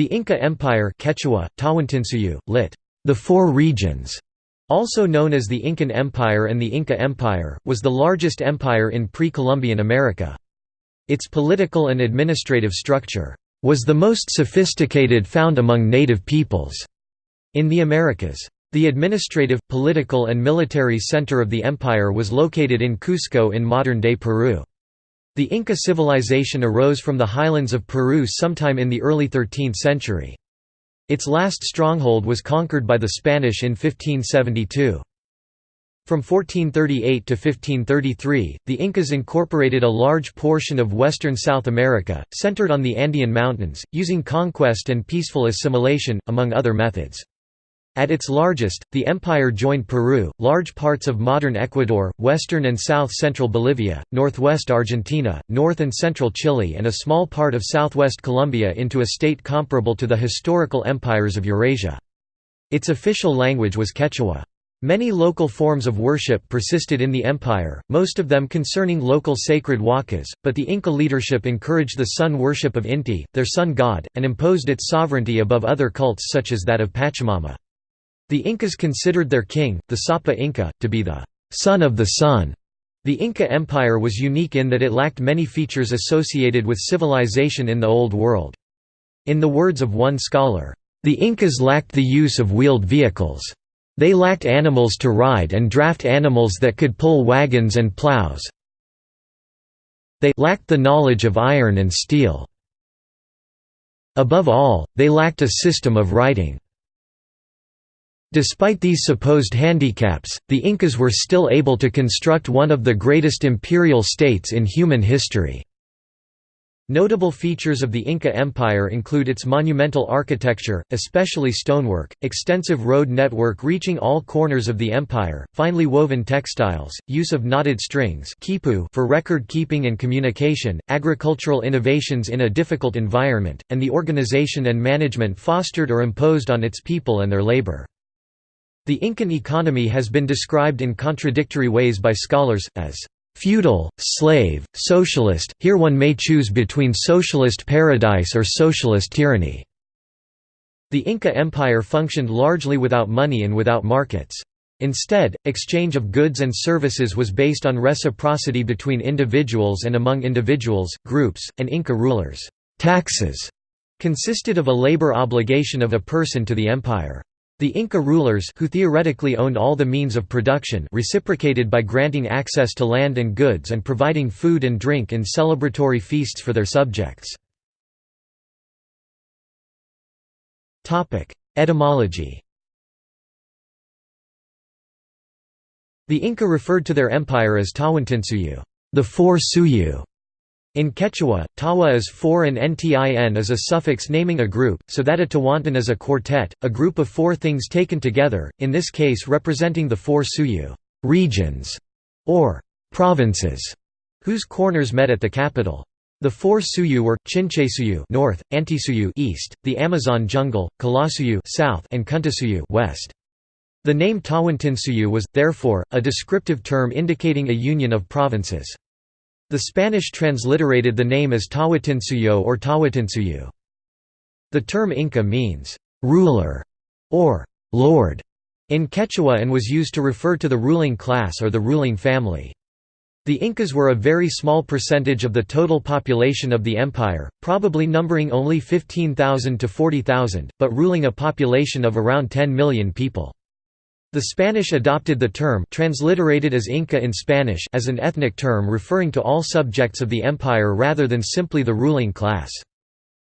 The Inca Empire Quechua, Tawantinsuyu, lit. The Four Regions, also known as the Incan Empire and the Inca Empire, was the largest empire in pre-Columbian America. Its political and administrative structure was the most sophisticated found among native peoples in the Americas. The administrative, political and military center of the empire was located in Cusco in modern-day Peru. The Inca civilization arose from the highlands of Peru sometime in the early 13th century. Its last stronghold was conquered by the Spanish in 1572. From 1438 to 1533, the Incas incorporated a large portion of western South America, centered on the Andean Mountains, using conquest and peaceful assimilation, among other methods. At its largest, the empire joined Peru, large parts of modern Ecuador, western and south-central Bolivia, northwest Argentina, north and central Chile and a small part of southwest Colombia into a state comparable to the historical empires of Eurasia. Its official language was Quechua. Many local forms of worship persisted in the empire, most of them concerning local sacred wakas, but the Inca leadership encouraged the sun worship of Inti, their sun god, and imposed its sovereignty above other cults such as that of Pachamama. The Incas considered their king, the Sapa Inca, to be the son of the sun. The Inca Empire was unique in that it lacked many features associated with civilization in the Old World. In the words of one scholar, "...the Incas lacked the use of wheeled vehicles. They lacked animals to ride and draft animals that could pull wagons and plows. They lacked the knowledge of iron and steel. Above all, they lacked a system of writing. Despite these supposed handicaps, the Incas were still able to construct one of the greatest imperial states in human history. Notable features of the Inca Empire include its monumental architecture, especially stonework, extensive road network reaching all corners of the empire, finely woven textiles, use of knotted strings for record keeping and communication, agricultural innovations in a difficult environment, and the organization and management fostered or imposed on its people and their labor. The Incan economy has been described in contradictory ways by scholars, as feudal, slave, socialist, here one may choose between socialist paradise or socialist tyranny. The Inca Empire functioned largely without money and without markets. Instead, exchange of goods and services was based on reciprocity between individuals and among individuals, groups, and Inca rulers. Taxes consisted of a labor obligation of a person to the empire. The Inca rulers who theoretically owned all the means of production reciprocated by granting access to land and goods and providing food and drink in celebratory feasts for their subjects. Etymology The Inca referred to their empire as Tawantinsuyu, the Four Suyu, in Quechua, tawa is four and ntin is a suffix naming a group, so that a tawantin is a quartet, a group of four things taken together, in this case representing the four suyu regions", or «provinces», whose corners met at the capital. The four suyu were Chinchesuyu north, Antisuyu east, the Amazon jungle, Kalasuyu south, and Kuntasuyu west. The name Tawantinsuyu was, therefore, a descriptive term indicating a union of provinces. The Spanish transliterated the name as Tawatinsuyo or Tawatinsuyu. The term Inca means, "...ruler", or "...lord", in Quechua and was used to refer to the ruling class or the ruling family. The Incas were a very small percentage of the total population of the empire, probably numbering only 15,000 to 40,000, but ruling a population of around 10 million people. The Spanish adopted the term transliterated as Inca in Spanish as an ethnic term referring to all subjects of the empire rather than simply the ruling class.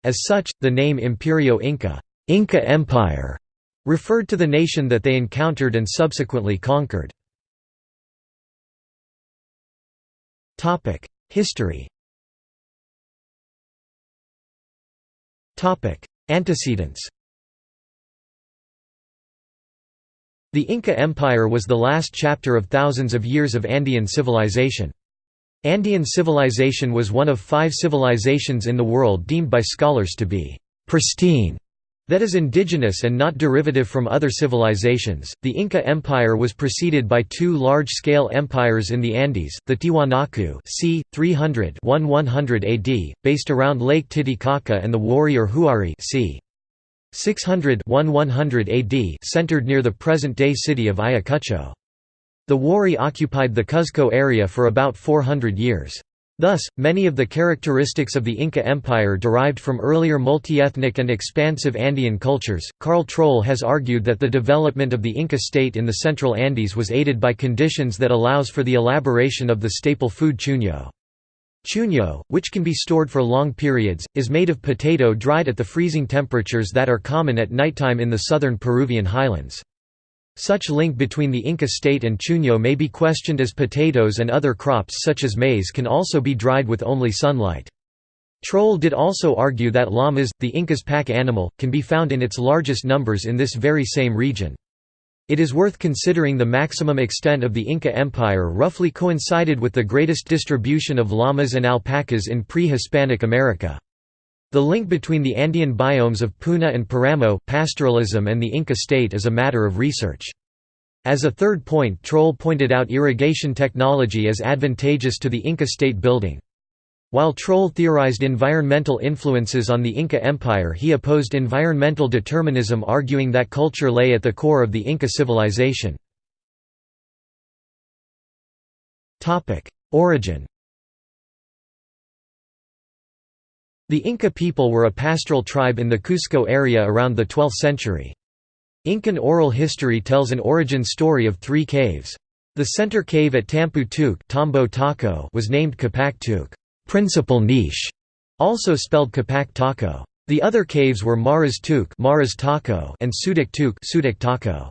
As such, the name Imperio Inca, Inca Empire, referred to the nation that they encountered and subsequently conquered. Topic: History Topic: Antecedents The Inca Empire was the last chapter of thousands of years of Andean civilization. Andean civilization was one of five civilizations in the world deemed by scholars to be pristine, that is indigenous and not derivative from other civilizations. The Inca Empire was preceded by two large-scale empires in the Andes, the Tiwanaku c. 300 100 AD, based around Lake Titicaca and the warrior Huari c. 600 1100 AD centered near the present-day city of Ayacucho. The Wari occupied the Cuzco area for about 400 years. Thus, many of the characteristics of the Inca Empire derived from earlier multi-ethnic and expansive Andean cultures. Carl Troll has argued that the development of the Inca state in the central Andes was aided by conditions that allows for the elaboration of the staple food chuño. Chuño, which can be stored for long periods, is made of potato dried at the freezing temperatures that are common at nighttime in the southern Peruvian highlands. Such link between the Inca state and Chuño may be questioned as potatoes and other crops such as maize can also be dried with only sunlight. Troll did also argue that llamas, the Inca's pack animal, can be found in its largest numbers in this very same region. It is worth considering the maximum extent of the Inca Empire roughly coincided with the greatest distribution of llamas and alpacas in pre-Hispanic America. The link between the Andean biomes of Puna and Paramo, pastoralism and the Inca state is a matter of research. As a third point Troll pointed out irrigation technology as advantageous to the Inca state building. While Troll theorized environmental influences on the Inca Empire he opposed environmental determinism arguing that culture lay at the core of the Inca civilization. Origin The Inca people were a pastoral tribe in the Cusco area around the 12th century. Incan oral history tells an origin story of three caves. The center cave at Tampu Tuk was named Capac Tuk principal niche", also spelled Capac Taco. The other caves were Maras Tuk and Sudik Tuk.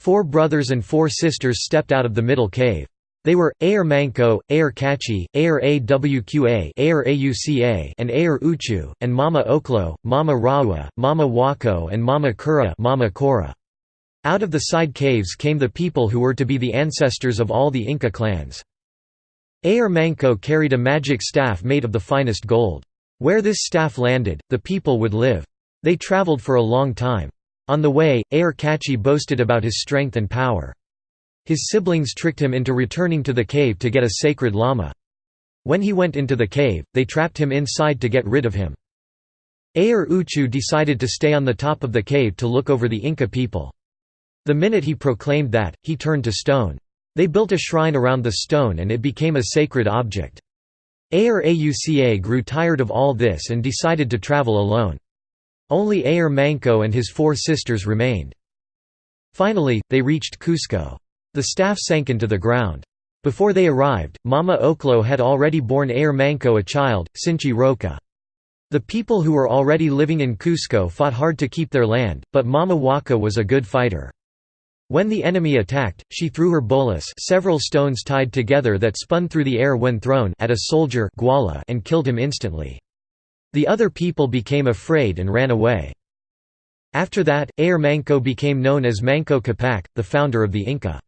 Four brothers and four sisters stepped out of the middle cave. They were, Ayar Manco, Ayar Cachi, Ayar Awqa Ayar Auca and Ayar Uchu, and Mama Oklo, Mama Rawa, Mama Wako and Mama Kura Mama Kora. Out of the side caves came the people who were to be the ancestors of all the Inca clans. Ayar Manco carried a magic staff made of the finest gold. Where this staff landed, the people would live. They traveled for a long time. On the way, Ayar Cachi boasted about his strength and power. His siblings tricked him into returning to the cave to get a sacred llama. When he went into the cave, they trapped him inside to get rid of him. Ayar Uchu decided to stay on the top of the cave to look over the Inca people. The minute he proclaimed that, he turned to stone. They built a shrine around the stone and it became a sacred object. Ayar Auca grew tired of all this and decided to travel alone. Only Ayar Manco and his four sisters remained. Finally, they reached Cusco. The staff sank into the ground. Before they arrived, Mama Oklo had already borne Ayar Manco a child, Sinchi Roca. The people who were already living in Cusco fought hard to keep their land, but Mama Waka was a good fighter. When the enemy attacked, she threw her bolas several stones tied together that spun through the air when thrown at a soldier and killed him instantly. The other people became afraid and ran away. After that, Ayar Manco became known as Manco Capac, the founder of the Inca.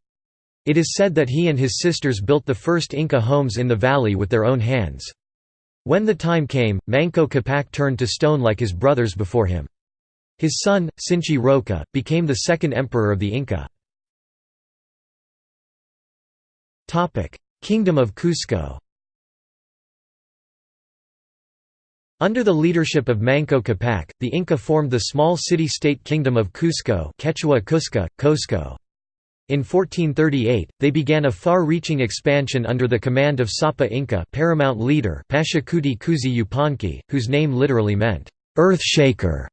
It is said that he and his sisters built the first Inca homes in the valley with their own hands. When the time came, Manco Capac turned to stone like his brothers before him. His son, Sinchi Roca, became the second emperor of the Inca. Kingdom of Cusco Under the leadership of Manco Capac, the Inca formed the small city-state Kingdom of Cusco Quechua Cusca, Cosco. In 1438, they began a far-reaching expansion under the command of Sapa Inca paramount leader Pachacuti Cusi Yupanqui, whose name literally meant, "'Earth Shaker'".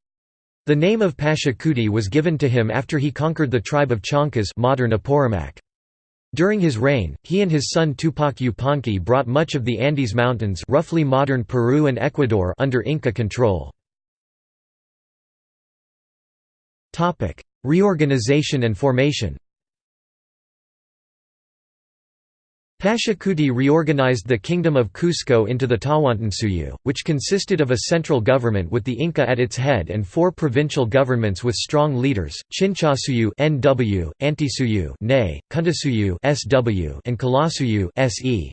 The name of Pachacuti was given to him after he conquered the tribe of Chancas modern Apurimac. During his reign, he and his son Tupac Yupanqui brought much of the Andes Mountains roughly modern Peru and Ecuador under Inca control. Reorganization and formation Pachacuti reorganized the Kingdom of Cusco into the Tawantinsuyu, which consisted of a central government with the Inca at its head and four provincial governments with strong leaders, Chinchasuyu (NW), Antisuyu (NE), Kuntasuyu (SW), and Kalasuyu (SE).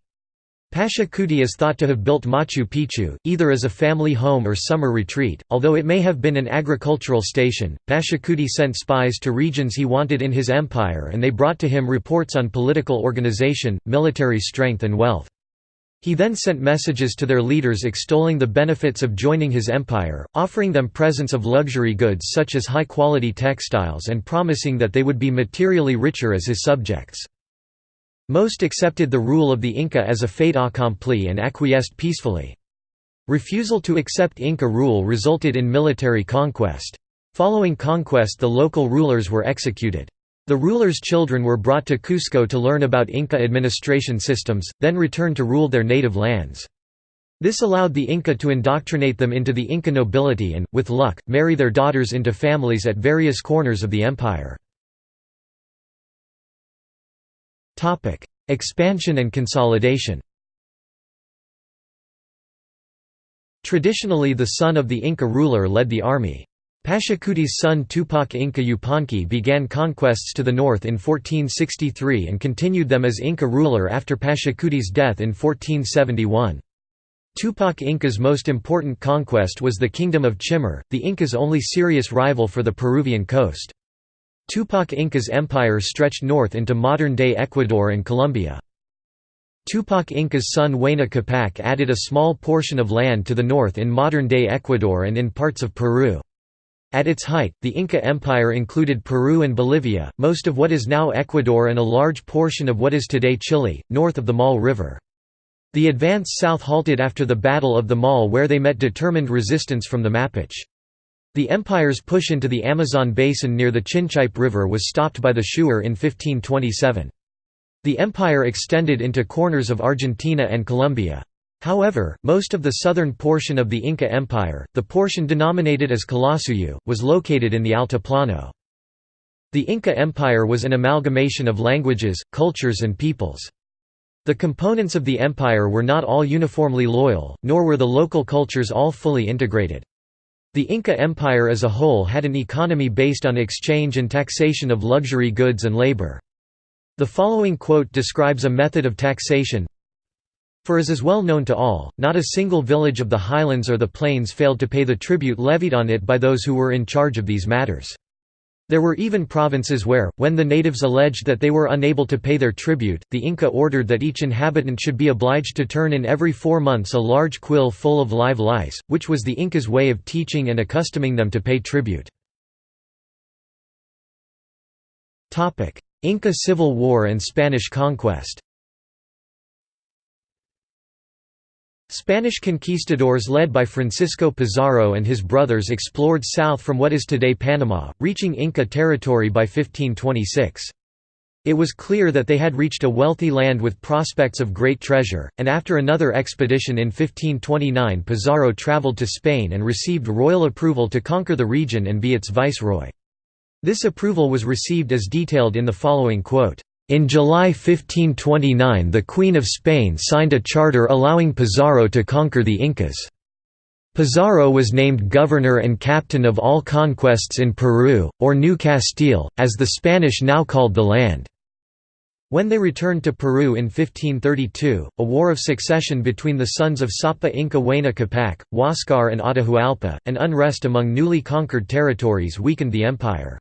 Pachacuti is thought to have built Machu Picchu, either as a family home or summer retreat, although it may have been an agricultural station. Pachacuti sent spies to regions he wanted in his empire and they brought to him reports on political organization, military strength and wealth. He then sent messages to their leaders extolling the benefits of joining his empire, offering them presents of luxury goods such as high-quality textiles and promising that they would be materially richer as his subjects. Most accepted the rule of the Inca as a fait accompli and acquiesced peacefully. Refusal to accept Inca rule resulted in military conquest. Following conquest the local rulers were executed. The rulers' children were brought to Cusco to learn about Inca administration systems, then returned to rule their native lands. This allowed the Inca to indoctrinate them into the Inca nobility and, with luck, marry their daughters into families at various corners of the empire. Expansion and consolidation Traditionally the son of the Inca ruler led the army. Pachacuti's son Tupac Inca Yupanqui began conquests to the north in 1463 and continued them as Inca ruler after Pachacuti's death in 1471. Tupac Inca's most important conquest was the Kingdom of Chimor, the Inca's only serious rival for the Peruvian coast. Tupac Inca's empire stretched north into modern-day Ecuador and Colombia. Tupac Inca's son Huayna Capac added a small portion of land to the north in modern-day Ecuador and in parts of Peru. At its height, the Inca Empire included Peru and Bolivia, most of what is now Ecuador and a large portion of what is today Chile, north of the Maule River. The advance south halted after the Battle of the Maule where they met determined resistance from the Mapuche. The empire's push into the Amazon basin near the Chinchipe River was stopped by the Shuar in 1527. The empire extended into corners of Argentina and Colombia. However, most of the southern portion of the Inca Empire, the portion denominated as Calasuyu, was located in the Altiplano. The Inca Empire was an amalgamation of languages, cultures and peoples. The components of the empire were not all uniformly loyal, nor were the local cultures all fully integrated. The Inca Empire as a whole had an economy based on exchange and taxation of luxury goods and labor. The following quote describes a method of taxation, for as is well known to all, not a single village of the highlands or the plains failed to pay the tribute levied on it by those who were in charge of these matters. There were even provinces where, when the natives alleged that they were unable to pay their tribute, the Inca ordered that each inhabitant should be obliged to turn in every four months a large quill full of live lice, which was the Inca's way of teaching and accustoming them to pay tribute. Inca Civil War and Spanish conquest Spanish conquistadors led by Francisco Pizarro and his brothers explored south from what is today Panama, reaching Inca territory by 1526. It was clear that they had reached a wealthy land with prospects of great treasure, and after another expedition in 1529 Pizarro traveled to Spain and received royal approval to conquer the region and be its viceroy. This approval was received as detailed in the following quote. In July 1529 the Queen of Spain signed a charter allowing Pizarro to conquer the Incas. Pizarro was named governor and captain of all conquests in Peru, or New Castile, as the Spanish now called the land. When they returned to Peru in 1532, a war of succession between the sons of Sapa Inca Huayna Capac, Huáscar and Atahualpa, and unrest among newly conquered territories weakened the empire.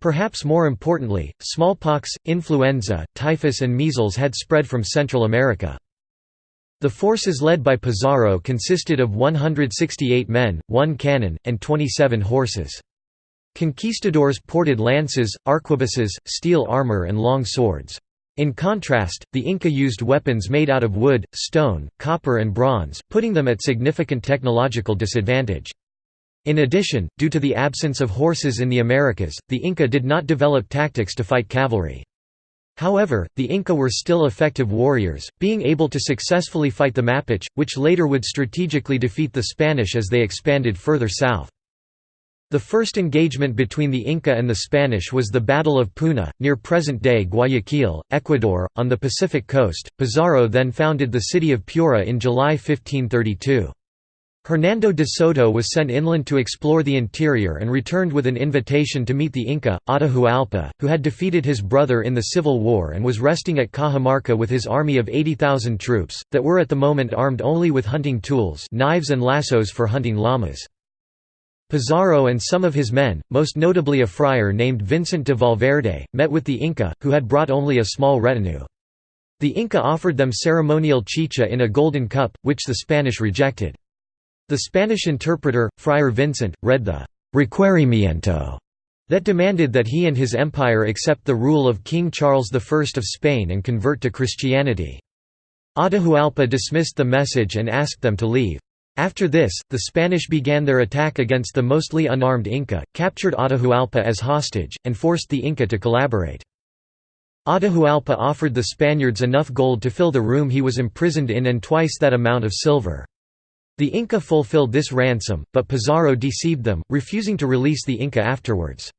Perhaps more importantly, smallpox, influenza, typhus and measles had spread from Central America. The forces led by Pizarro consisted of 168 men, one cannon, and 27 horses. Conquistadors ported lances, arquebuses, steel armor and long swords. In contrast, the Inca used weapons made out of wood, stone, copper and bronze, putting them at significant technological disadvantage. In addition, due to the absence of horses in the Americas, the Inca did not develop tactics to fight cavalry. However, the Inca were still effective warriors, being able to successfully fight the Mapuche, which later would strategically defeat the Spanish as they expanded further south. The first engagement between the Inca and the Spanish was the Battle of Puna, near present-day Guayaquil, Ecuador, on the Pacific coast. Pizarro then founded the city of Piura in July 1532. Hernando de Soto was sent inland to explore the interior and returned with an invitation to meet the Inca, Atahualpa, who had defeated his brother in the Civil War and was resting at Cajamarca with his army of 80,000 troops, that were at the moment armed only with hunting tools knives and lassos for hunting llamas. Pizarro and some of his men, most notably a friar named Vincent de Valverde, met with the Inca, who had brought only a small retinue. The Inca offered them ceremonial chicha in a golden cup, which the Spanish rejected. The Spanish interpreter, Friar Vincent, read the «requerimiento» that demanded that he and his empire accept the rule of King Charles I of Spain and convert to Christianity. Atahualpa dismissed the message and asked them to leave. After this, the Spanish began their attack against the mostly unarmed Inca, captured Atahualpa as hostage, and forced the Inca to collaborate. Atahualpa offered the Spaniards enough gold to fill the room he was imprisoned in and twice that amount of silver. The Inca fulfilled this ransom, but Pizarro deceived them, refusing to release the Inca afterwards.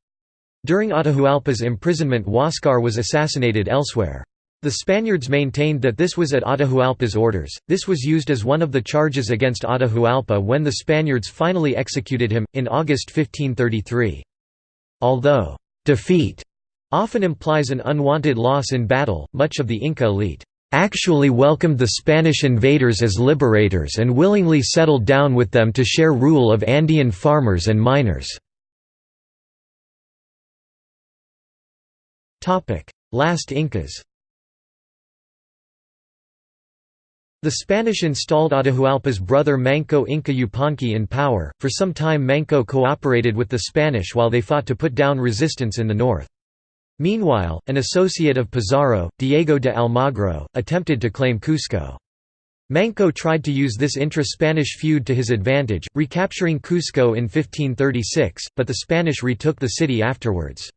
During Atahualpa's imprisonment Huáscar was assassinated elsewhere. The Spaniards maintained that this was at Atahualpa's orders. This was used as one of the charges against Atahualpa when the Spaniards finally executed him, in August 1533. Although, defeat often implies an unwanted loss in battle, much of the Inca elite actually welcomed the Spanish invaders as liberators and willingly settled down with them to share rule of Andean farmers and miners. Last Incas The Spanish installed Atahualpa's brother Manco Inca Yupanqui in power. For some time Manco cooperated with the Spanish while they fought to put down resistance in the north. Meanwhile, an associate of Pizarro, Diego de Almagro, attempted to claim Cusco. Manco tried to use this intra-Spanish feud to his advantage, recapturing Cusco in 1536, but the Spanish retook the city afterwards.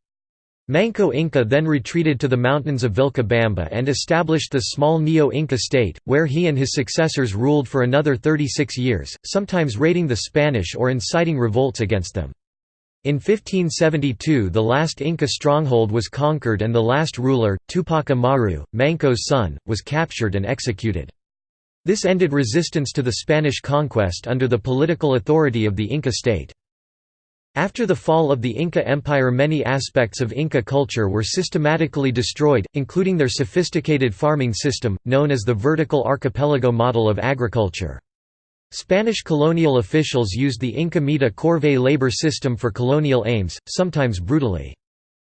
Manco Inca then retreated to the mountains of Vilcabamba and established the small Neo-Inca state, where he and his successors ruled for another 36 years, sometimes raiding the Spanish or inciting revolts against them. In 1572 the last Inca stronghold was conquered and the last ruler, Tupac Amaru, Manco's son, was captured and executed. This ended resistance to the Spanish conquest under the political authority of the Inca state. After the fall of the Inca Empire many aspects of Inca culture were systematically destroyed, including their sophisticated farming system, known as the vertical archipelago model of agriculture. Spanish colonial officials used the Inca Mita corvée labor system for colonial aims, sometimes brutally.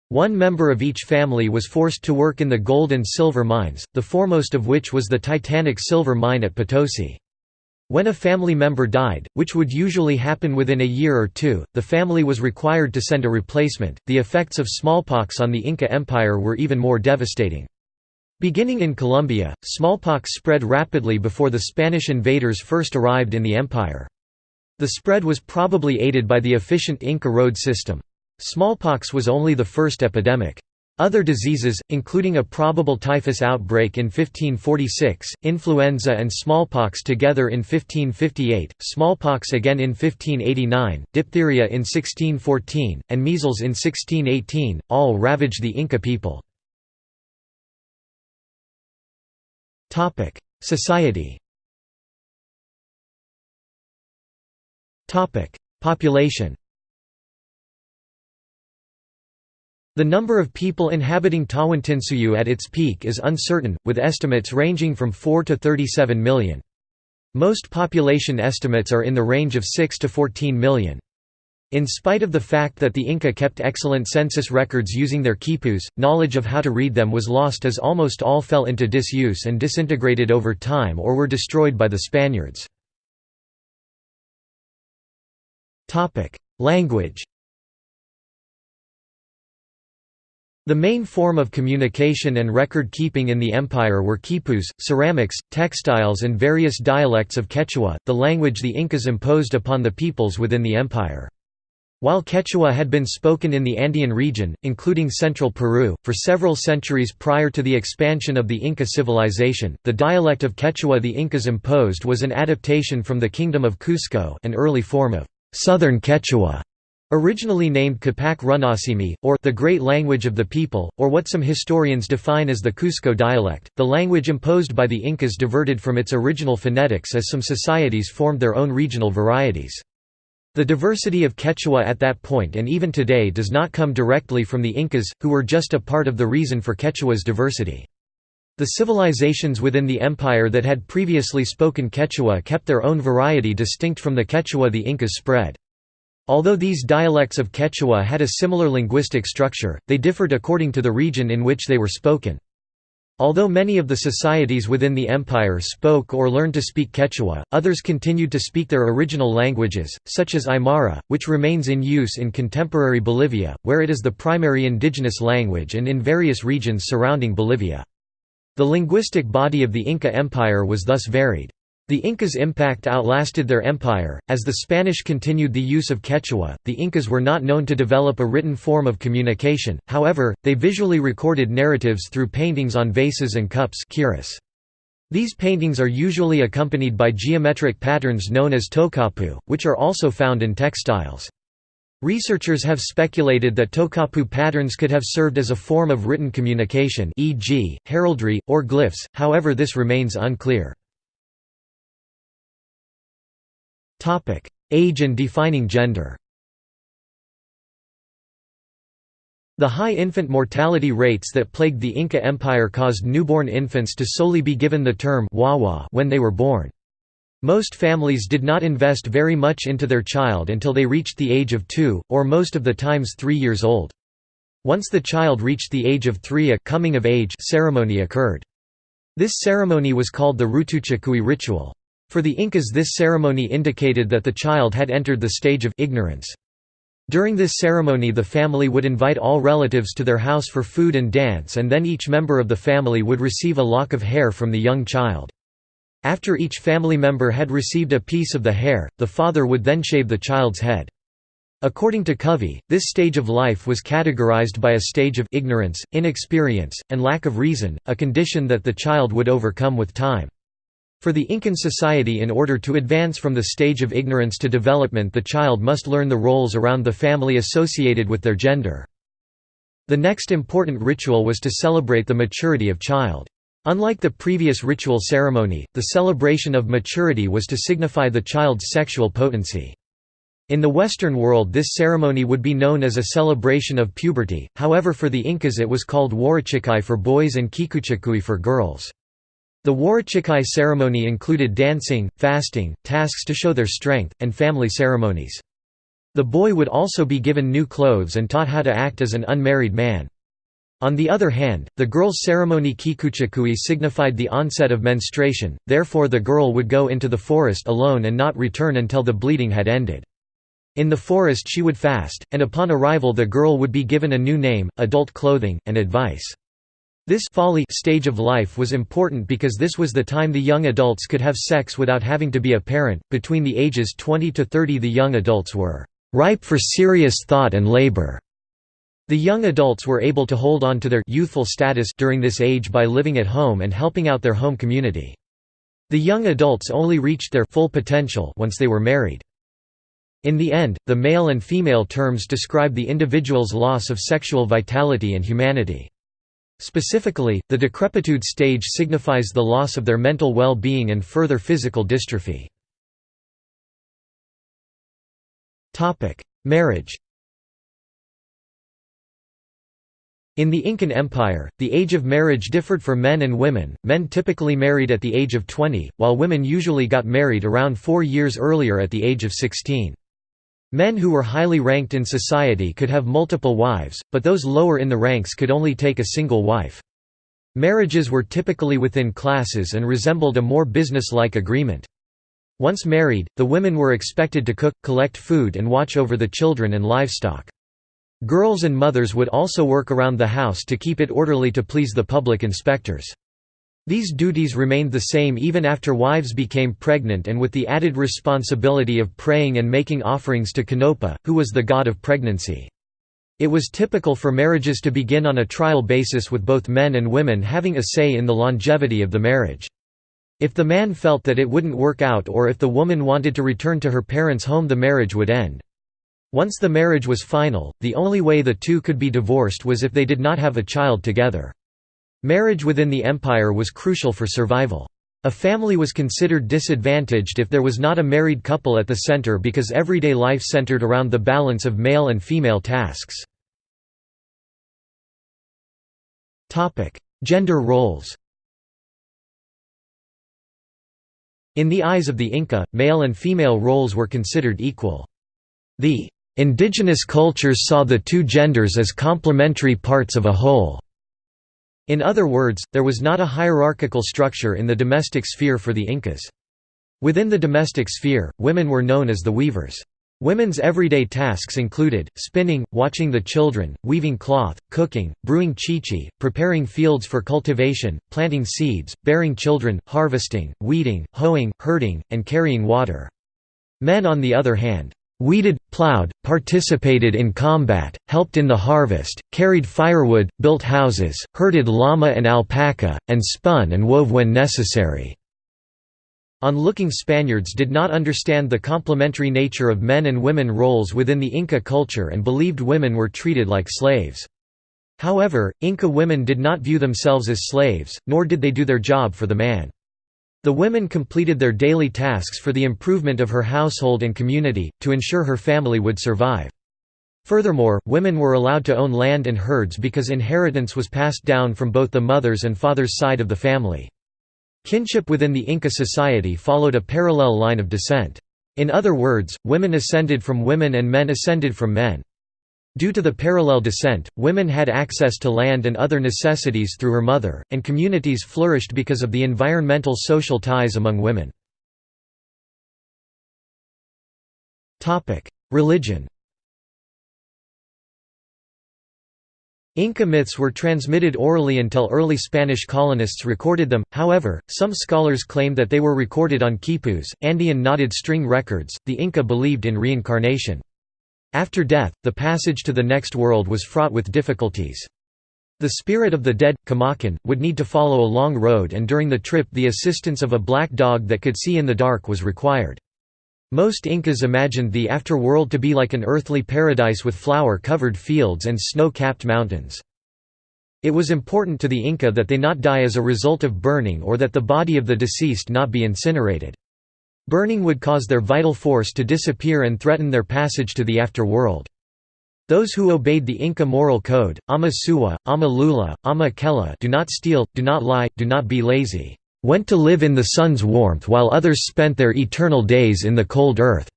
One member of each family was forced to work in the gold and silver mines, the foremost of which was the titanic silver mine at Potosi. When a family member died, which would usually happen within a year or two, the family was required to send a replacement. The effects of smallpox on the Inca Empire were even more devastating. Beginning in Colombia, smallpox spread rapidly before the Spanish invaders first arrived in the empire. The spread was probably aided by the efficient Inca road system. Smallpox was only the first epidemic. Other diseases, including a probable typhus outbreak in 1546, influenza and smallpox together in 1558, smallpox again in 1589, diphtheria in 1614, and measles in 1618, all ravaged the Inca people. Topic: Society. Topic: Population. The number of people inhabiting Tawantinsuyu at its peak is uncertain, with estimates ranging from 4 to 37 million. Most population estimates are in the range of 6 to 14 million. In spite of the fact that the Inca kept excellent census records using their quipus, knowledge of how to read them was lost as almost all fell into disuse and disintegrated over time or were destroyed by the Spaniards. Language The main form of communication and record-keeping in the empire were quipus, ceramics, textiles and various dialects of Quechua, the language the Incas imposed upon the peoples within the empire. While Quechua had been spoken in the Andean region, including central Peru, for several centuries prior to the expansion of the Inca civilization, the dialect of Quechua the Incas imposed was an adaptation from the Kingdom of Cusco an early form of Southern Quechua, originally named Capac Runasimi, or the Great Language of the People, or what some historians define as the Cusco dialect. The language imposed by the Incas diverted from its original phonetics as some societies formed their own regional varieties. The diversity of Quechua at that point and even today does not come directly from the Incas, who were just a part of the reason for Quechua's diversity. The civilizations within the empire that had previously spoken Quechua kept their own variety distinct from the Quechua the Incas spread. Although these dialects of Quechua had a similar linguistic structure, they differed according to the region in which they were spoken. Although many of the societies within the empire spoke or learned to speak Quechua, others continued to speak their original languages, such as Aymara, which remains in use in contemporary Bolivia, where it is the primary indigenous language and in various regions surrounding Bolivia. The linguistic body of the Inca Empire was thus varied. The Incas' impact outlasted their empire. As the Spanish continued the use of Quechua, the Incas were not known to develop a written form of communication, however, they visually recorded narratives through paintings on vases and cups These paintings are usually accompanied by geometric patterns known as tokapu, which are also found in textiles. Researchers have speculated that tokapu patterns could have served as a form of written communication e.g., heraldry, or glyphs, however this remains unclear. Topic: Age and defining gender. The high infant mortality rates that plagued the Inca Empire caused newborn infants to solely be given the term wawa when they were born. Most families did not invest very much into their child until they reached the age of two, or most of the times three years old. Once the child reached the age of three a coming of age ceremony occurred. This ceremony was called the Rutuchakui ritual. For the Incas this ceremony indicated that the child had entered the stage of ignorance. During this ceremony the family would invite all relatives to their house for food and dance and then each member of the family would receive a lock of hair from the young child. After each family member had received a piece of the hair, the father would then shave the child's head. According to Covey, this stage of life was categorized by a stage of ignorance, inexperience, and lack of reason, a condition that the child would overcome with time. For the Incan society in order to advance from the stage of ignorance to development the child must learn the roles around the family associated with their gender. The next important ritual was to celebrate the maturity of child. Unlike the previous ritual ceremony, the celebration of maturity was to signify the child's sexual potency. In the Western world this ceremony would be known as a celebration of puberty, however for the Incas it was called Huarachikai for boys and Kikuchikui for girls. The Huarachikai ceremony included dancing, fasting, tasks to show their strength, and family ceremonies. The boy would also be given new clothes and taught how to act as an unmarried man. On the other hand, the girl's ceremony kikuchikui signified the onset of menstruation, therefore the girl would go into the forest alone and not return until the bleeding had ended. In the forest she would fast, and upon arrival the girl would be given a new name, adult clothing, and advice. This folly stage of life was important because this was the time the young adults could have sex without having to be a parent. Between the ages 20 to 30, the young adults were ripe for serious thought and labor. The young adults were able to hold on to their youthful status during this age by living at home and helping out their home community. The young adults only reached their full potential once they were married. In the end, the male and female terms describe the individual's loss of sexual vitality and humanity. Specifically, the decrepitude stage signifies the loss of their mental well-being and further physical dystrophy. Marriage In the Incan Empire, the age of marriage differed for men and women, men typically married at the age of 20, while women usually got married around four years earlier at the age of 16. Men who were highly ranked in society could have multiple wives, but those lower in the ranks could only take a single wife. Marriages were typically within classes and resembled a more business-like agreement. Once married, the women were expected to cook, collect food and watch over the children and livestock. Girls and mothers would also work around the house to keep it orderly to please the public inspectors. These duties remained the same even after wives became pregnant and with the added responsibility of praying and making offerings to Canopa, who was the god of pregnancy. It was typical for marriages to begin on a trial basis with both men and women having a say in the longevity of the marriage. If the man felt that it wouldn't work out or if the woman wanted to return to her parents' home the marriage would end. Once the marriage was final, the only way the two could be divorced was if they did not have a child together. Marriage within the empire was crucial for survival. A family was considered disadvantaged if there was not a married couple at the center because everyday life centered around the balance of male and female tasks. Gender roles In the eyes of the Inca, male and female roles were considered equal. The indigenous cultures saw the two genders as complementary parts of a whole. In other words, there was not a hierarchical structure in the domestic sphere for the Incas. Within the domestic sphere, women were known as the weavers. Women's everyday tasks included, spinning, watching the children, weaving cloth, cooking, brewing chicha, preparing fields for cultivation, planting seeds, bearing children, harvesting, weeding, hoeing, herding, and carrying water. Men on the other hand, weeded, plowed, participated in combat, helped in the harvest, carried firewood, built houses, herded llama and alpaca, and spun and wove when necessary. On-looking Spaniards did not understand the complementary nature of men and women roles within the Inca culture and believed women were treated like slaves. However, Inca women did not view themselves as slaves, nor did they do their job for the man. The women completed their daily tasks for the improvement of her household and community, to ensure her family would survive. Furthermore, women were allowed to own land and herds because inheritance was passed down from both the mother's and father's side of the family. Kinship within the Inca society followed a parallel line of descent. In other words, women ascended from women and men ascended from men. Due to the parallel descent, women had access to land and other necessities through her mother, and communities flourished because of the environmental social ties among women. Religion Inca myths were transmitted orally until early Spanish colonists recorded them, however, some scholars claim that they were recorded on quipus, Andean knotted string records. The Inca believed in reincarnation. After death, the passage to the next world was fraught with difficulties. The spirit of the dead, Kamakan, would need to follow a long road and during the trip the assistance of a black dog that could see in the dark was required. Most Incas imagined the afterworld to be like an earthly paradise with flower-covered fields and snow-capped mountains. It was important to the Inca that they not die as a result of burning or that the body of the deceased not be incinerated. Burning would cause their vital force to disappear and threaten their passage to the afterworld. Those who obeyed the Inca moral code, Ama Suwa, Ama Lula, Ama Kela do not steal, do not lie, do not be lazy went to live in the sun's warmth while others spent their eternal days in the cold earth."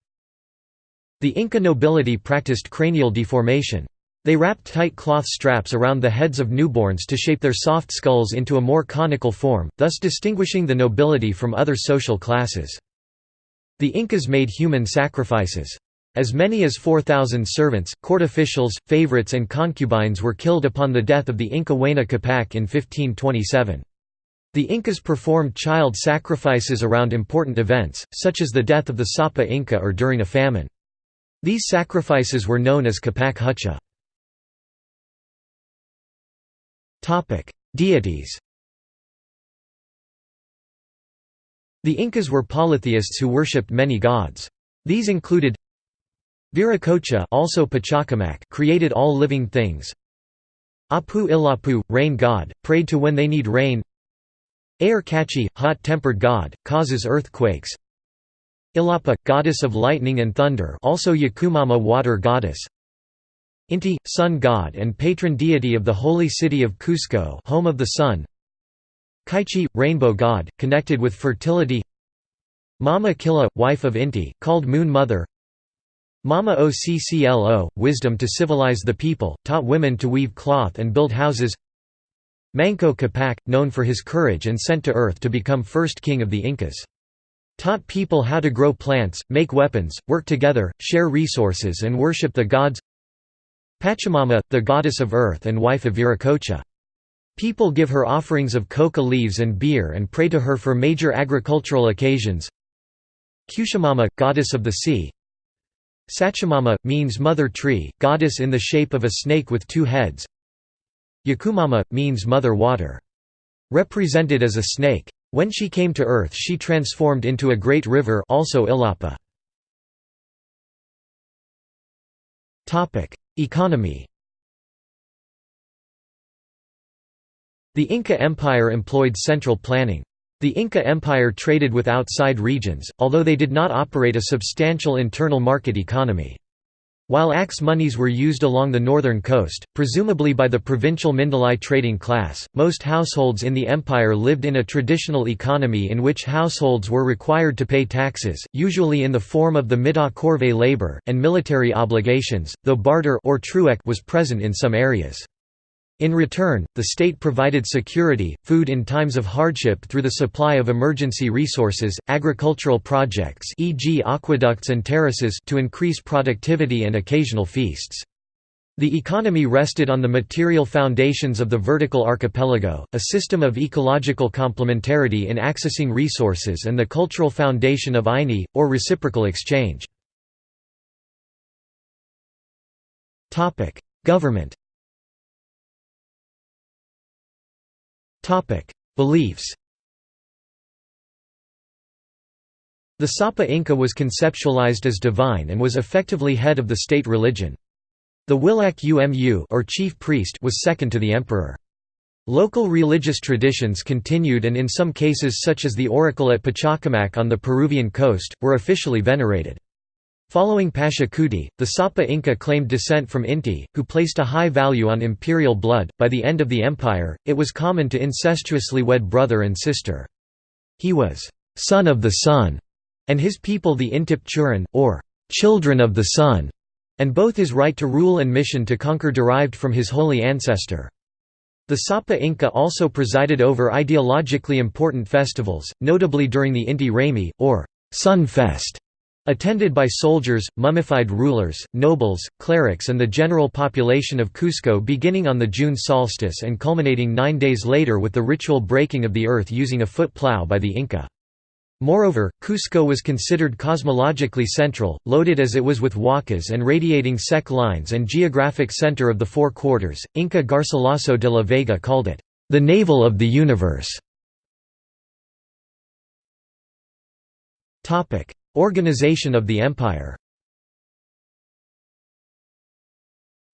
The Inca nobility practiced cranial deformation. They wrapped tight cloth straps around the heads of newborns to shape their soft skulls into a more conical form, thus distinguishing the nobility from other social classes. The Incas made human sacrifices. As many as 4,000 servants, court officials, favorites and concubines were killed upon the death of the Inca Huayna Capac in 1527. The Incas performed child sacrifices around important events, such as the death of the Sapa Inca or during a famine. These sacrifices were known as Capac Hucha. Deities The Incas were polytheists who worshipped many gods. These included Viracocha also Pachacamac created all living things Apu Ilapu, rain god, prayed to when they need rain Ayarkachi, hot-tempered god, causes earthquakes. Ilapa, goddess of lightning and thunder also Yakumama water goddess. Inti, sun god and patron deity of the holy city of Cusco home of the sun. Kaichi, rainbow god, connected with fertility Mama Killa, wife of Inti, called Moon Mother Mama Occlo, wisdom to civilize the people, taught women to weave cloth and build houses Manco Capac, known for his courage and sent to Earth to become first king of the Incas. Taught people how to grow plants, make weapons, work together, share resources and worship the gods Pachamama, the goddess of earth and wife of Viracocha. People give her offerings of coca leaves and beer and pray to her for major agricultural occasions Cuchimama, goddess of the sea Sachamama, means mother tree, goddess in the shape of a snake with two heads Yakumama, means mother water. Represented as a snake. When she came to earth she transformed into a great river also Ilapa. Economy The Inca Empire employed central planning. The Inca Empire traded with outside regions, although they did not operate a substantial internal market economy. While axe monies were used along the northern coast, presumably by the provincial Mindalai trading class, most households in the empire lived in a traditional economy in which households were required to pay taxes, usually in the form of the mita corvée labor, and military obligations, though barter or was present in some areas. In return, the state provided security, food in times of hardship through the supply of emergency resources, agricultural projects e.g. aqueducts and terraces to increase productivity and occasional feasts. The economy rested on the material foundations of the vertical archipelago, a system of ecological complementarity in accessing resources and the cultural foundation of Aini, or reciprocal exchange. Government Beliefs The Sapa Inca was conceptualized as divine and was effectively head of the state religion. The Wilak Umu or chief priest was second to the emperor. Local religious traditions continued and in some cases such as the oracle at Pachacamac on the Peruvian coast, were officially venerated. Following Pachacuti, the Sapa Inca claimed descent from Inti, who placed a high value on imperial blood. By the end of the empire, it was common to incestuously wed brother and sister. He was son of the sun, and his people the Intip Churin, or children of the sun, and both his right to rule and mission to conquer derived from his holy ancestor. The Sapa Inca also presided over ideologically important festivals, notably during the Inti Raymi, or Sun Fest, Attended by soldiers, mummified rulers, nobles, clerics and the general population of Cusco beginning on the June solstice and culminating nine days later with the ritual breaking of the earth using a foot plow by the Inca. Moreover, Cusco was considered cosmologically central, loaded as it was with huacas and radiating ceque lines and geographic center of the four quarters. Inca Garcilaso de la Vega called it, the navel of the universe. Organization of the empire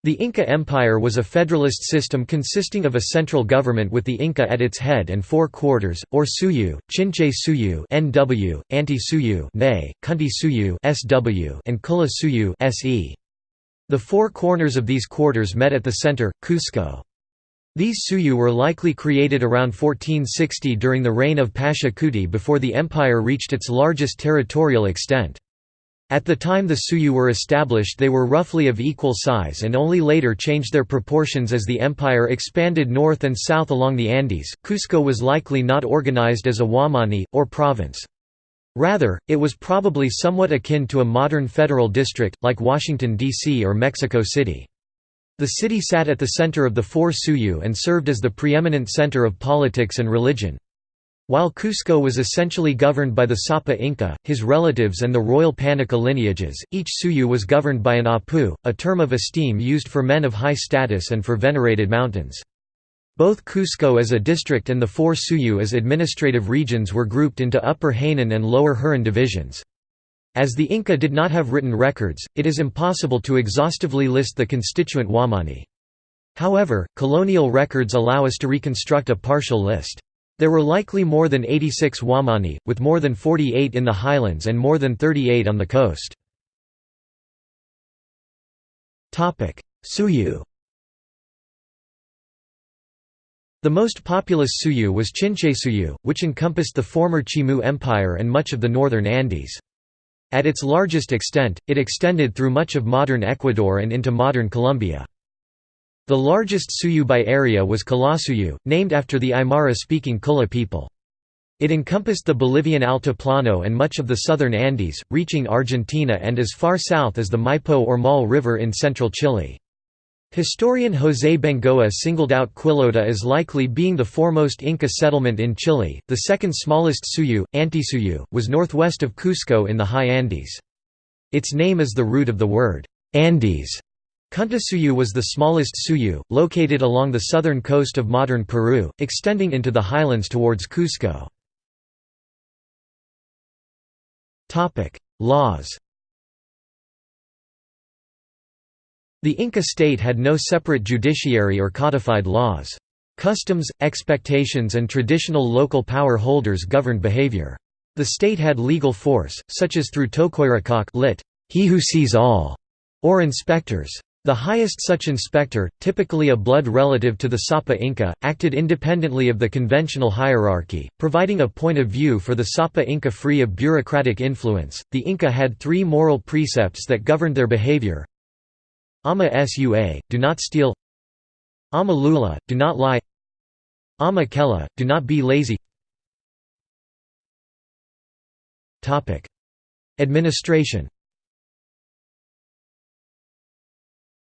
The Inca Empire was a federalist system consisting of a central government with the Inca at its head and four quarters, or suyu, Chinchay Suyu (NW), Anti Suyu (NE), Kunti Suyu (SW), and Qulla Suyu (SE). The four corners of these quarters met at the center, Cusco. These suyu were likely created around 1460 during the reign of Pachacuti before the empire reached its largest territorial extent. At the time the suyu were established they were roughly of equal size and only later changed their proportions as the empire expanded north and south along the Andes. Cusco was likely not organized as a wamani, or province. Rather, it was probably somewhat akin to a modern federal district, like Washington, D.C. or Mexico City. The city sat at the center of the four Suyu and served as the preeminent center of politics and religion. While Cusco was essentially governed by the Sapa Inca, his relatives and the royal Panaqa lineages, each Suyu was governed by an Apu, a term of esteem used for men of high status and for venerated mountains. Both Cusco as a district and the four Suyu as administrative regions were grouped into Upper Hanan and Lower Hurin divisions. As the Inca did not have written records, it is impossible to exhaustively list the constituent Wamani. However, colonial records allow us to reconstruct a partial list. There were likely more than 86 Wamani, with more than 48 in the highlands and more than 38 on the coast. Suyu The most populous Suyu was Chinchay which encompassed the former Chimu Empire and much of the northern Andes. At its largest extent, it extended through much of modern Ecuador and into modern Colombia. The largest Suyu by area was Qullasuyu, named after the Aymara-speaking Qulla people. It encompassed the Bolivian Altiplano and much of the southern Andes, reaching Argentina and as far south as the Maipo or Maule River in central Chile. Historian José Bengoa singled out Quillota as likely being the foremost Inca settlement in Chile. The second smallest Suyu, Antisuyu, was northwest of Cusco in the high Andes. Its name is the root of the word Andes. Kuntisuyu was the smallest Suyu, located along the southern coast of modern Peru, extending into the highlands towards Cusco. Laws The Inca state had no separate judiciary or codified laws. Customs, expectations and traditional local power holders governed behavior. The state had legal force, such as through Tokoyrikoq lit, he who sees all, or inspectors. The highest such inspector, typically a blood relative to the Sapa Inca, acted independently of the conventional hierarchy, providing a point of view for the Sapa Inca free of bureaucratic influence. The Inca had three moral precepts that governed their behavior Ama sua, do not steal Ama Lula, do not lie Ama Kela, do not be lazy Administration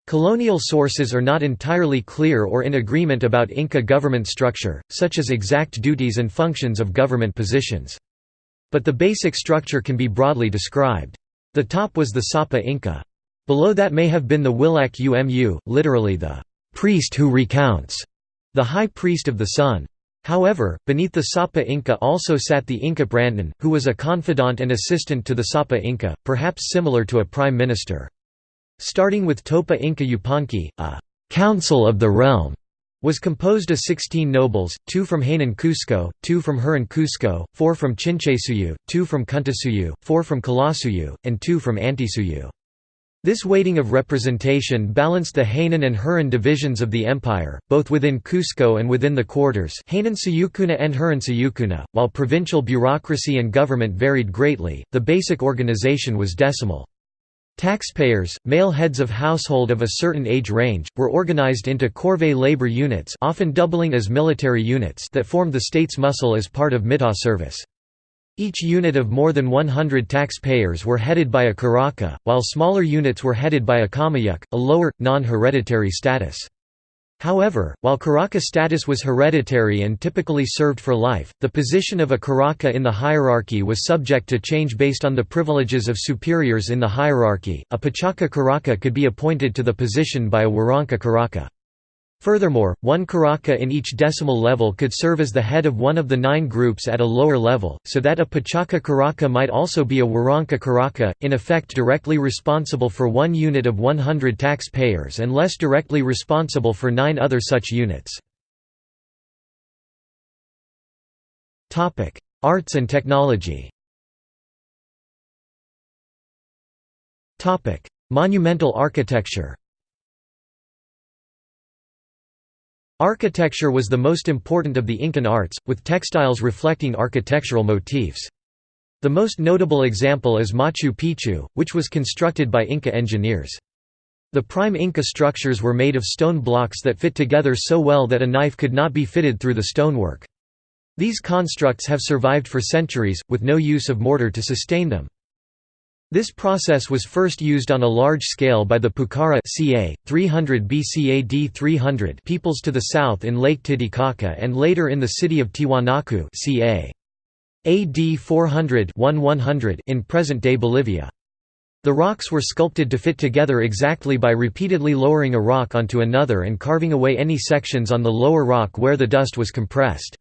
Colonial sources are not entirely clear or in agreement about Inca government structure, such as exact duties and functions of government positions. But the basic structure can be broadly described. The top was the Sapa Inca. Below that may have been the Willac Umu, literally the priest who recounts, the high priest of the sun. However, beneath the Sapa Inca also sat the Inkap rantin, who was a confidant and assistant to the Sapa Inca, perhaps similar to a prime minister. Starting with Topa Inca Yupanqui, a «council of the realm» was composed of 16 nobles, two from Hanan Cusco, two from Hurin Cusco, four from Chinchaysuyu, two from Kuntisuyu, four from Qullasuyu, and two from Antisuyu. This weighting of representation balanced the Hanan and Hurin divisions of the empire, both within Cusco and within the quarters Hanan Suyukuna and Hurin Suyukuna. While provincial bureaucracy and government varied greatly, the basic organization was decimal. Taxpayers, male heads of household of a certain age range, were organized into corvée labor units often doubling as military units that formed the state's muscle as part of mita service. Each unit of more than 100 taxpayers were headed by a Kuraka, while smaller units were headed by a Kamayuk, a lower, non-hereditary status. However, while Kuraka status was hereditary and typically served for life, the position of a Kuraka in the hierarchy was subject to change based on the privileges of superiors in the hierarchy. A Pachaka Kuraka could be appointed to the position by a Waranka Kuraka. Furthermore, one Kuraka in each decimal level could serve as the head of one of the nine groups at a lower level, so that a Pachaka Kuraka might also be a Waranka Kuraka, in effect directly responsible for one unit of 100 taxpayers and less directly responsible for nine other such units. Arts and technology Monumental architecture Architecture was the most important of the Incan arts, with textiles reflecting architectural motifs. The most notable example is Machu Picchu, which was constructed by Inca engineers. The prime Inca structures were made of stone blocks that fit together so well that a knife could not be fitted through the stonework. These constructs have survived for centuries, with no use of mortar to sustain them. This process was first used on a large scale by the Pukara ca. 300 BCAD 300 peoples to the south in Lake Titicaca and later in the city of Tiwanaku ca. AD 400 in present-day Bolivia. The rocks were sculpted to fit together exactly by repeatedly lowering a rock onto another and carving away any sections on the lower rock where the dust was compressed.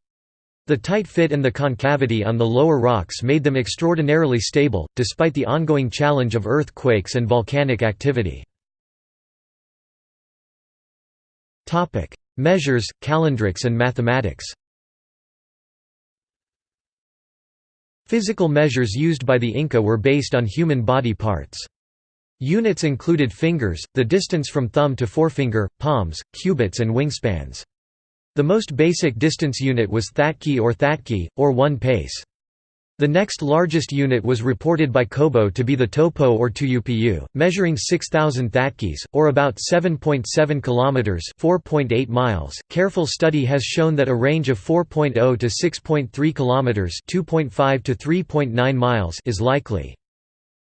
The tight fit and the concavity on the lower rocks made them extraordinarily stable, despite the ongoing challenge of earthquakes and volcanic activity. Measures, calendrics and mathematics Physical measures used by the Inca were based on human body parts. Units included fingers, the distance from thumb to forefinger, palms, cubits and wingspans. The most basic distance unit was thatki or thatki, or one pace. The next largest unit was reported by Cobo to be the topo or tuyupu, measuring 6,000 thatkis, or about 7.7 kilometers (4.8 miles). Careful study has shown that a range of 4.0 to 6.3 kilometers (2.5 to 3.9 miles) is likely.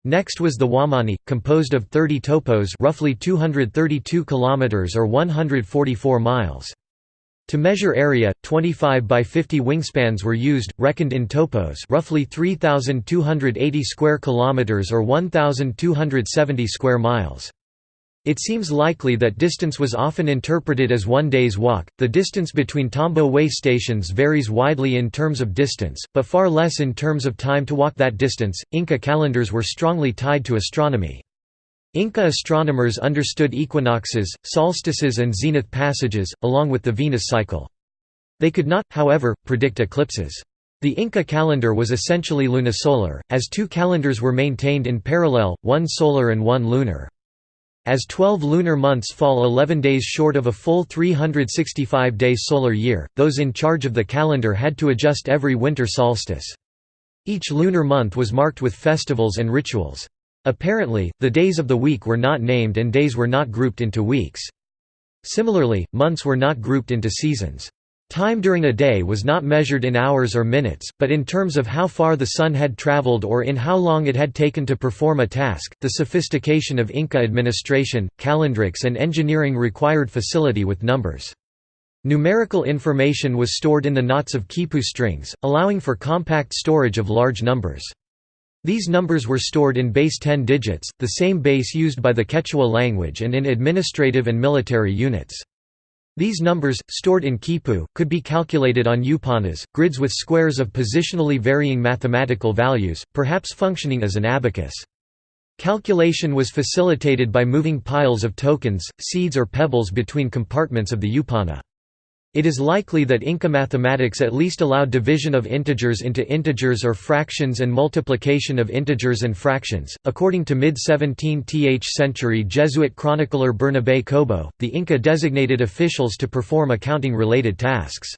Next was the Wamani, composed of 30 topos, roughly 232 kilometers or 144 miles. To measure area, 25 by 50 wingspans were used, reckoned in topos, roughly 3280 square kilometers or 1270 square miles. It seems likely that distance was often interpreted as one day's walk. The distance between Tambo way stations varies widely in terms of distance, but far less in terms of time to walk that distance. Inca calendars were strongly tied to astronomy. Inca astronomers understood equinoxes, solstices and zenith passages, along with the Venus cycle. They could not, however, predict eclipses. The Inca calendar was essentially lunisolar, as two calendars were maintained in parallel, one solar and one lunar. As 12 lunar months fall 11 days short of a full 365-day solar year, those in charge of the calendar had to adjust every winter solstice. Each lunar month was marked with festivals and rituals. Apparently, the days of the week were not named and days were not grouped into weeks. Similarly, months were not grouped into seasons. Time during a day was not measured in hours or minutes, but in terms of how far the sun had traveled or in how long it had taken to perform a task. The sophistication of Inca administration, calendrics, and engineering required facility with numbers. Numerical information was stored in the knots of quipu strings, allowing for compact storage of large numbers. These numbers were stored in base 10 digits, the same base used by the Quechua language and in administrative and military units. These numbers, stored in quipu, could be calculated on yupanas, grids with squares of positionally varying mathematical values, perhaps functioning as an abacus. Calculation was facilitated by moving piles of tokens, seeds or pebbles between compartments of the yupana. It is likely that Inca mathematics at least allowed division of integers into integers or fractions and multiplication of integers and fractions. According to mid 17th century Jesuit chronicler Bernabé Cobo, the Inca designated officials to perform accounting related tasks.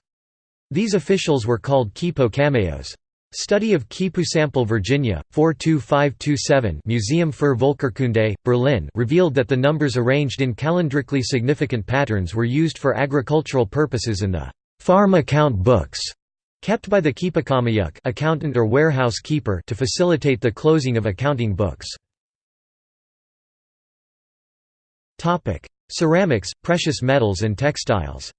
These officials were called quipucamayocs. Study of Kipu sample Virginia, 42527 Museum für Völkerkunde, Berlin revealed that the numbers arranged in calendrically significant patterns were used for agricultural purposes in the farm account books kept by the Quipukamayuk accountant or warehouse keeper to facilitate the closing of accounting books. Ceramics, precious metals and textiles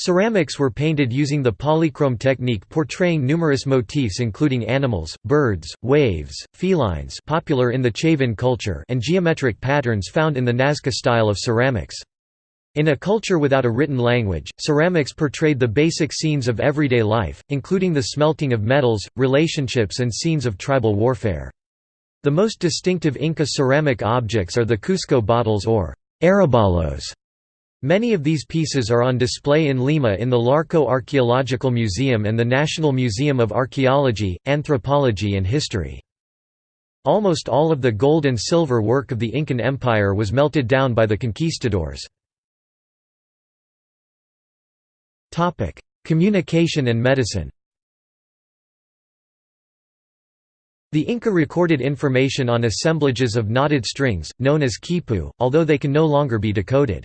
Ceramics were painted using the polychrome technique portraying numerous motifs including animals, birds, waves, felines popular in the Chavin culture and geometric patterns found in the Nazca style of ceramics. In a culture without a written language, ceramics portrayed the basic scenes of everyday life, including the smelting of metals, relationships and scenes of tribal warfare. The most distinctive Inca ceramic objects are the Cusco bottles or aryballos, Many of these pieces are on display in Lima in the Larco Archaeological Museum and the National Museum of Archaeology, Anthropology and History. Almost all of the gold and silver work of the Incan Empire was melted down by the conquistadors. Communication and medicine The Inca recorded information on assemblages of knotted strings, known as quipu, although they can no longer be decoded.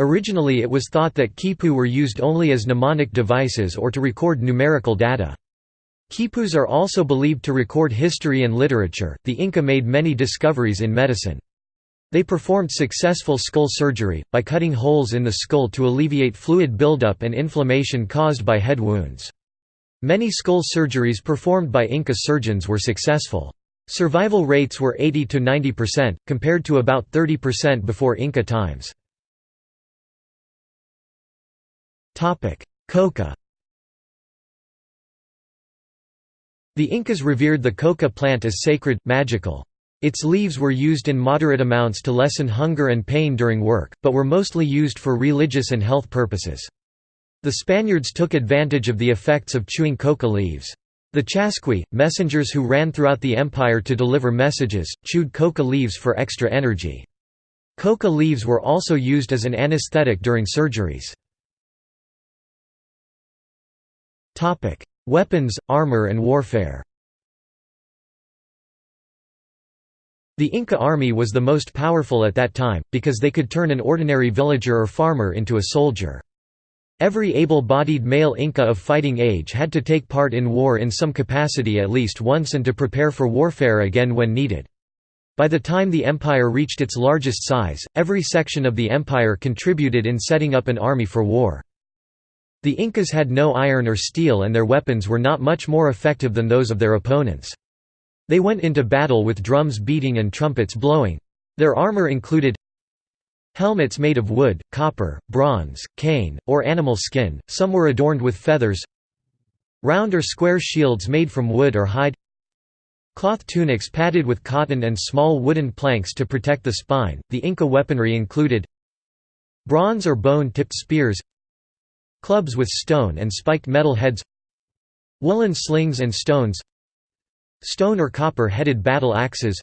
Originally it was thought that quipu were used only as mnemonic devices or to record numerical data. Quipus are also believed to record history and literature. The Inca made many discoveries in medicine. They performed successful skull surgery, by cutting holes in the skull to alleviate fluid buildup and inflammation caused by head wounds. Many skull surgeries performed by Inca surgeons were successful. Survival rates were 80 to 90%, compared to about 30% before Inca times. Coca The Incas revered the coca plant as sacred, magical. Its leaves were used in moderate amounts to lessen hunger and pain during work, but were mostly used for religious and health purposes. The Spaniards took advantage of the effects of chewing coca leaves. The Chasqui, messengers who ran throughout the empire to deliver messages, chewed coca leaves for extra energy. Coca leaves were also used as an anesthetic during surgeries. Weapons, armor and warfare The Inca army was the most powerful at that time, because they could turn an ordinary villager or farmer into a soldier. Every able-bodied male Inca of fighting age had to take part in war in some capacity at least once and to prepare for warfare again when needed. By the time the empire reached its largest size, every section of the empire contributed in setting up an army for war. The Incas had no iron or steel and their weapons were not much more effective than those of their opponents. They went into battle with drums beating and trumpets blowing. Their armor included helmets made of wood, copper, bronze, cane, or animal skin, some were adorned with feathers round or square shields made from wood or hide cloth tunics padded with cotton and small wooden planks to protect the spine. The Inca weaponry included bronze or bone-tipped spears Clubs with stone and spiked metal heads Woolen slings and stones Stone or copper-headed battle axes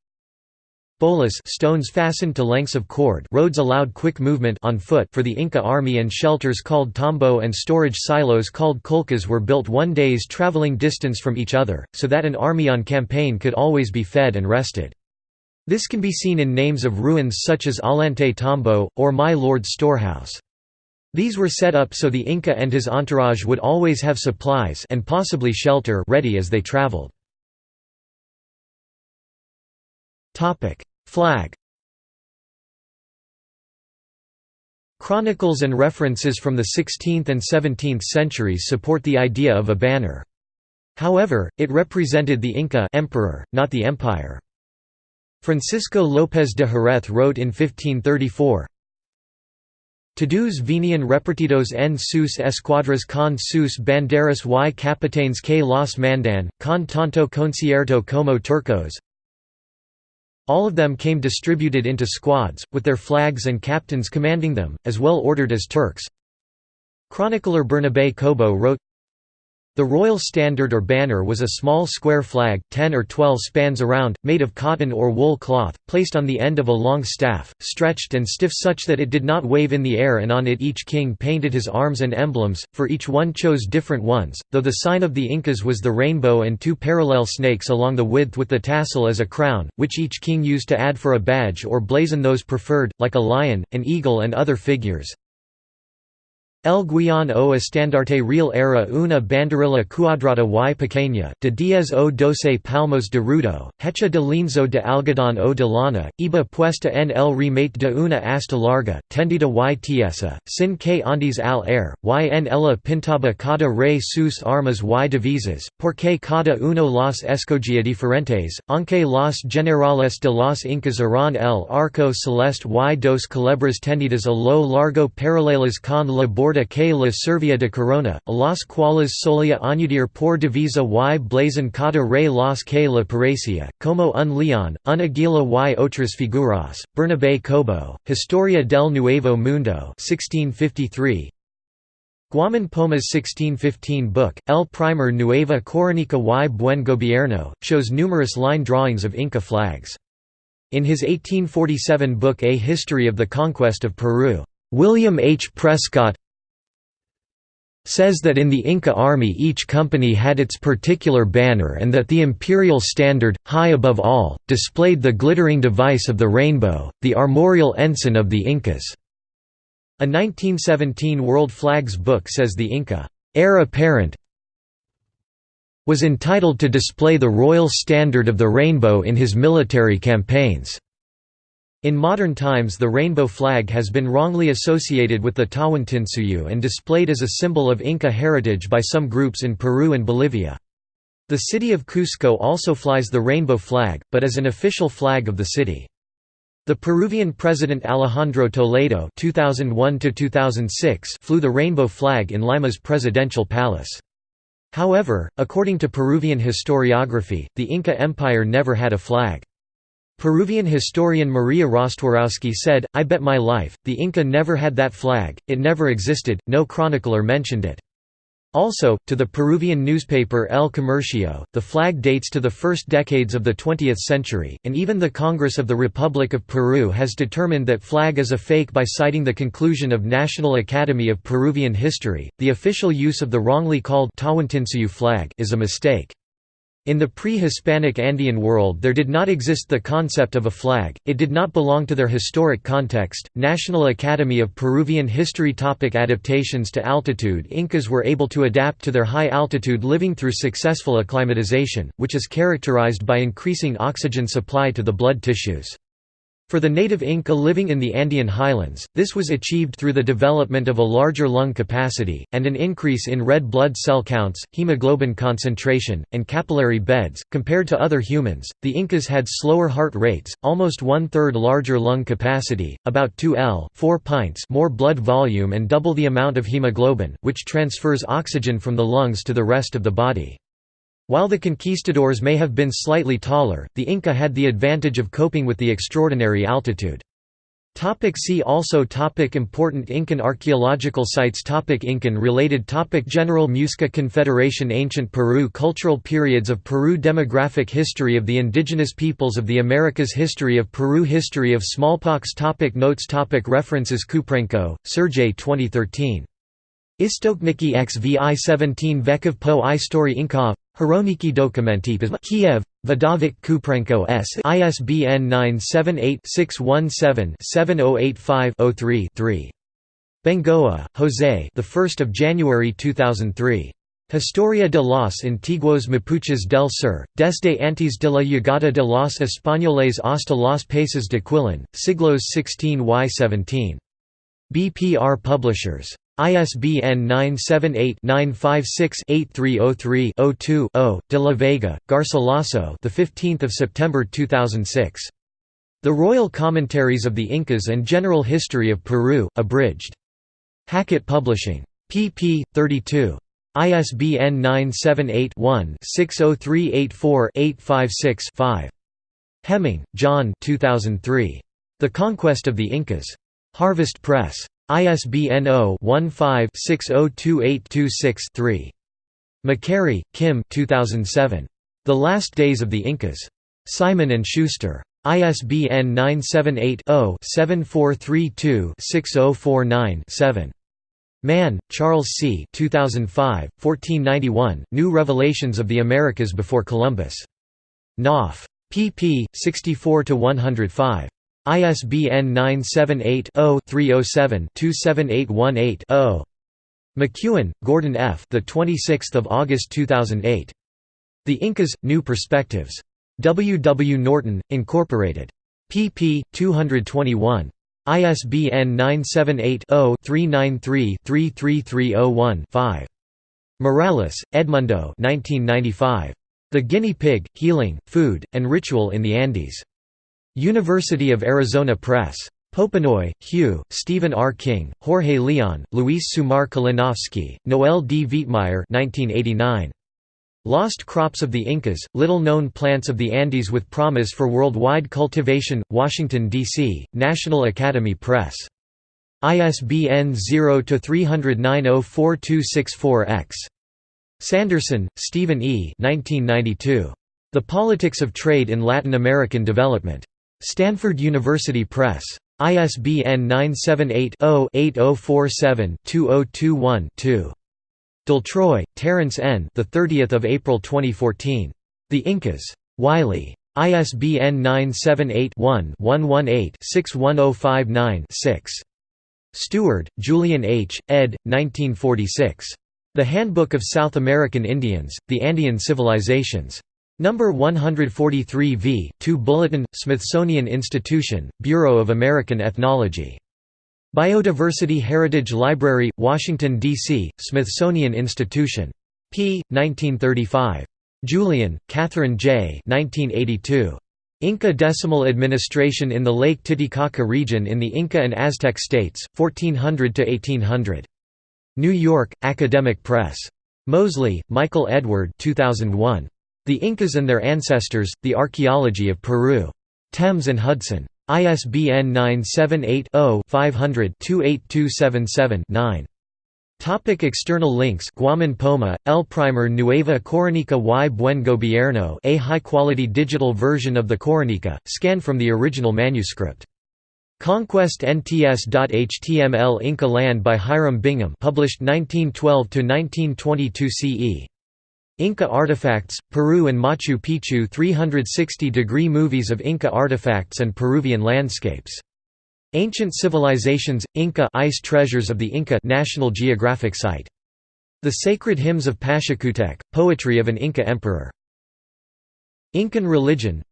Bolas stones fastened to lengths of cord roads allowed quick movement on foot for the Inca army and shelters called tambo and storage silos called colcas were built one day's traveling distance from each other, so that an army on campaign could always be fed and rested. This can be seen in names of ruins such as Ollantay Tambo, or My Lord's Storehouse. These were set up so the Inca and his entourage would always have supplies and possibly shelter ready as they traveled. Flag Chronicles and references from the 16th and 17th centuries support the idea of a banner. However, it represented the Inca emperor, not the empire. Francisco López de Jerez wrote in 1534, Todos venian repartidos en sus escuadras con sus banderas y capitanes que los mandan, con tanto concierto como turcos, all of them came distributed into squads, with their flags and captains commanding them, as well ordered as Turks. Chronicler Bernabé Cobo wrote, the royal standard or banner was a small square flag, 10 or 12 spans around, made of cotton or wool cloth, placed on the end of a long staff, stretched and stiff such that it did not wave in the air and on it each king painted his arms and emblems, for each one chose different ones, though the sign of the Incas was the rainbow and two parallel snakes along the width with the tassel as a crown, which each king used to add for a badge or blazon those preferred, like a lion, an eagle and other figures. El Guion o estandarte real era una banderilla cuadrada y pequeña, de diez o doce palmos de rudo, hecha de lienzo de algodón o de lana, iba puesta en el remate de una asta larga, tendida y tiesa, sin que andes al air, y en ella pintaba cada rey sus armas y divisas, porque cada uno las escogía diferentes, aunque los generales de los incas eran el arco celeste y dos culebras tendidas a lo largo paralelas con la borda que la Servia de Corona, las cuales solia añadir por divisa y blazon cada rey las que la parecía, como un león, un aguila y otras figuras. Bernabé Cobo, Historia del Nuevo Mundo 1653, Guaman Poma's 1615 book, El Primer Nueva Coronica y Buen Gobierno, shows numerous line drawings of Inca flags. In his 1847 book A History of the Conquest of Peru, William H. Prescott says that in the Inca army each company had its particular banner and that the imperial standard, high above all, displayed the glittering device of the rainbow, the armorial ensign of the Incas. A 1917 World Flags book says the Inca heir apparent was entitled to display the royal standard of the rainbow in his military campaigns. In modern times the rainbow flag has been wrongly associated with the Tawantinsuyu and displayed as a symbol of Inca heritage by some groups in Peru and Bolivia. The city of Cusco also flies the rainbow flag, but as an official flag of the city. The Peruvian president Alejandro Toledo 2001 flew the rainbow flag in Lima's presidential palace. However, according to Peruvian historiography, the Inca Empire never had a flag. Peruvian historian Maria Rostworowski said, I bet my life, the Inca never had that flag, it never existed, no chronicler mentioned it. Also, to the Peruvian newspaper El Comercio, the flag dates to the first decades of the 20th century, and even the Congress of the Republic of Peru has determined that flag is a fake by citing the conclusion of National Academy of Peruvian History. The official use of the wrongly called Tawantinsuyu flag is a mistake. In the pre-Hispanic Andean world there did not exist the concept of a flag, it did not belong to their historic context. National Academy of Peruvian History topic Adaptations to altitude Incas were able to adapt to their high altitude living through successful acclimatization, which is characterized by increasing oxygen supply to the blood tissues. For the native Inca living in the Andean highlands, this was achieved through the development of a larger lung capacity, and an increase in red blood cell counts, hemoglobin concentration, and capillary beds. Compared to other humans, the Incas had slower heart rates, almost one third larger lung capacity, about 2 L 4 pints more blood volume, and double the amount of hemoglobin, which transfers oxygen from the lungs to the rest of the body. While the conquistadors may have been slightly taller, the Inca had the advantage of coping with the extraordinary altitude. Topic see also topic Important Incan archaeological sites topic Incan related topic General Muisca Confederation Ancient Peru Cultural periods of Peru Demographic history of the indigenous peoples of the Americas History of Peru History of smallpox topic Notes topic References Kuprenko, Sergey 2013. Istokniki xvi 17 Vekov po i story Inkov Hroniki dokumenti Kiev, Vidovik Kuprenko S. ISBN 978-617-7085-03-3. Bengoa, Jose. The 1st of January 2003. Historia de los antiguos Mapuches del Sur, desde antes de la llegada de los españoles hasta los países de Quilín, siglos XVI-Y17. BPR Publishers. ISBN 978-956-8303-02-0. De la Vega, Garcilaso. The 15th of September 2006. The Royal Commentaries of the Incas and General History of Peru, abridged. Hackett Publishing. pp. 32. ISBN 978-1-60384-856-5. Hemming, John 2003. The Conquest of the Incas. Harvest Press. ISBN 0-15-602826-3. MacQuarrie, Kim 2007. The Last Days of the Incas. Simon & Schuster. ISBN 978-0-7432-6049-7. Mann, Charles C. 2005, 1491, New Revelations of the Americas Before Columbus. Knopf. pp. 64–105. ISBN 978-0-307-27818-0. McEwen, Gordon F. The 26th of August 2008. The Incas: New Perspectives. W. W. Norton, Incorporated. pp. 221. ISBN 978-0-393-33301-5. Morales, Edmundo 1995. The Guinea Pig, Healing, Food, and Ritual in the Andes. University of Arizona Press. Popenoe, Hugh, Stephen R. King, Jorge Leon, Luis Sumar Kalinowski, Noel D. Vietmeyer 1989. Lost Crops of the Incas, Little-Known Plants of the Andes with Promise for Worldwide Cultivation, Washington, D.C., National Academy Press. ISBN 0-309-04264-X. Sanderson, Stephen E. 1992. The Politics of Trade in Latin American Development. Stanford University Press. ISBN 978 0 8047 2021 D'Altroy, Terence N. The 30th of April 2014. The Incas. Wiley. ISBN 978-1-118-61059-6. Steward, Julian H., ed. 1946. The Handbook of South American Indians, The Andean Civilizations. Number 143 v. 2 Bulletin, Smithsonian Institution, Bureau of American Ethnology. Biodiversity Heritage Library, Washington, D.C., Smithsonian Institution. p. 1935. Julien, Catherine J. 1982. Inca Decimal Administration in the Lake Titicaca region in the Inca and Aztec states, 1400–1800. New York, Academic Press. Moseley, Michael Edward 2001. The Incas and Their Ancestors, The Archaeology of Peru. Thames and Hudson. ISBN 978-0-500-28277-9. Topic external links Guaman Poma, El Primer Nueva Coronica y Buen Gobierno a high-quality digital version of the Coronica, scanned from the original manuscript. Conquest NTS.html Inca Land by Hiram Bingham published 1912–1922 CE. Inca Artifacts, Peru and Machu Picchu 360-degree movies of Inca artifacts and Peruvian landscapes. Ancient Civilizations, Inca Ice Treasures of the Inca National Geographic Site. The Sacred Hymns of Pachacutec, Poetry of an Inca Emperor. Incan Religion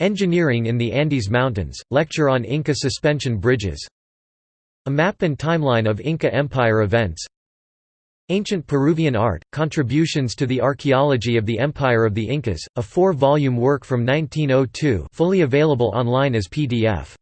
Engineering in the Andes Mountains, Lecture on Inca Suspension Bridges A map and timeline of Inca Empire events Ancient Peruvian Art, Contributions to the Archaeology of the Empire of the Incas, a four-volume work from 1902 fully available online as PDF.